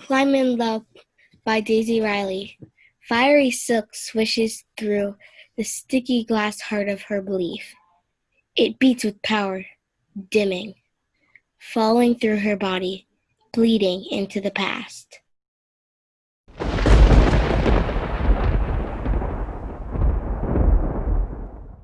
Climb in Love by Daisy Riley. Fiery silk swishes through the sticky glass heart of her belief. It beats with power, dimming, falling through her body, bleeding into the past.